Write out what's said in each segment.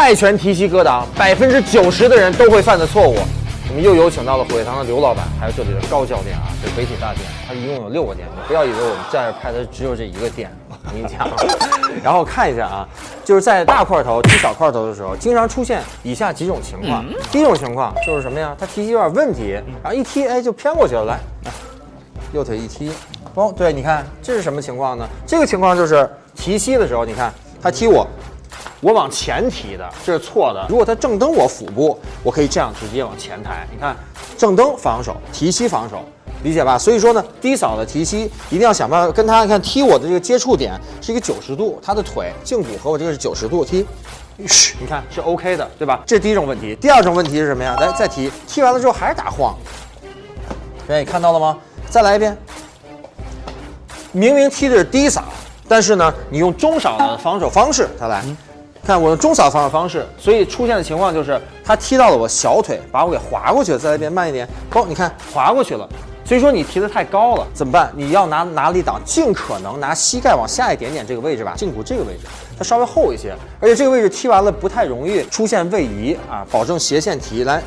泰拳提膝格挡，百分之九十的人都会犯的错误。我们又有请到了虎跃堂的刘老板，还有这里的高教练啊，这北体大店，它一共有六个店，你不要以为我们在这拍的只有这一个店，我跟你讲。然后看一下啊，就是在大块头踢小块头的时候，经常出现以下几种情况。第一种情况就是什么呀？他提膝有点问题，然后一踢，哎，就偏过去了。来，来右腿一踢，哦，对，你看这是什么情况呢？这个情况就是提膝的时候，你看他踢我。我往前提的，这是错的。如果他正蹬我腹部，我可以这样直接往前抬。你看，正蹬防守，提膝防守，理解吧？所以说呢，低扫的提膝一定要想办法跟他看踢我的这个接触点是一个九十度，他的腿胫骨和我这个是九十度踢，嘘，你看是 OK 的，对吧？这是第一种问题。第二种问题是什么呀？来，再踢，踢完了之后还是打晃。哎，看到了吗？再来一遍。明明踢的是低扫，但是呢，你用中扫的防守方式，再来。看我的中扫防守方式，所以出现的情况就是他踢到了我小腿，把我给划过去了。再来一遍，慢一点。哦，你看划过去了。所以说你提的太高了，怎么办？你要拿哪里挡？尽可能拿膝盖往下一点点这个位置吧，胫骨这个位置，它稍微厚一些，而且这个位置踢完了不太容易出现位移啊，保证斜线提。来，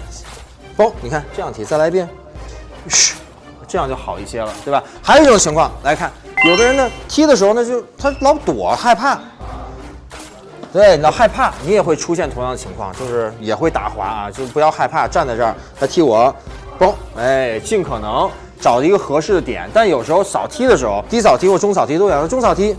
嘣，你看这样提，再来一遍，嘘，这样就好一些了，对吧？还有一种情况，来看，有的人呢踢的时候呢就他老躲，害怕。对，你要害怕，你也会出现同样的情况，就是也会打滑啊，就是不要害怕，站在这儿，他踢我，嘣，哎，尽可能找一个合适的点。但有时候扫踢的时候，低扫踢或中扫踢都有，中扫踢，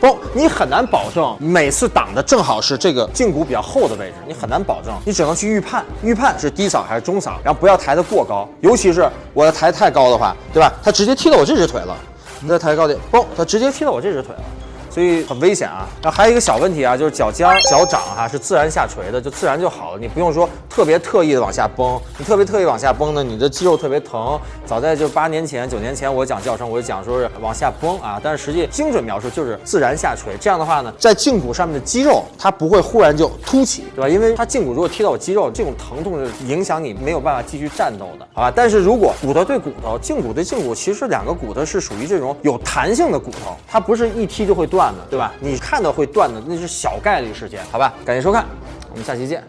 嘣，你很难保证每次挡的正好是这个胫骨比较厚的位置，你很难保证，你只能去预判，预判是低扫还是中扫，然后不要抬得过高，尤其是我要抬太高的话，对吧？他直接踢到我这只腿了，你再抬高点，嘣，他直接踢到我这只腿了。所以很危险啊！那还有一个小问题啊，就是脚尖、脚掌哈是自然下垂的，就自然就好了，你不用说特别特意的往下崩。你特别特意往下崩呢，你的肌肉特别疼。早在就八年前、九年前，我讲教程我就讲说是往下崩啊，但是实际精准描述就是自然下垂。这样的话呢，在胫骨上面的肌肉它不会忽然就凸起，对吧？因为它胫骨如果踢到我肌肉，这种疼痛是影响你没有办法继续战斗的，好吧？但是如果骨头对骨头、胫骨对胫骨，其实两个骨头是属于这种有弹性的骨头，它不是一踢就会断的。对吧？你看到会断的那是小概率事件，好吧？感谢收看，我们下期见。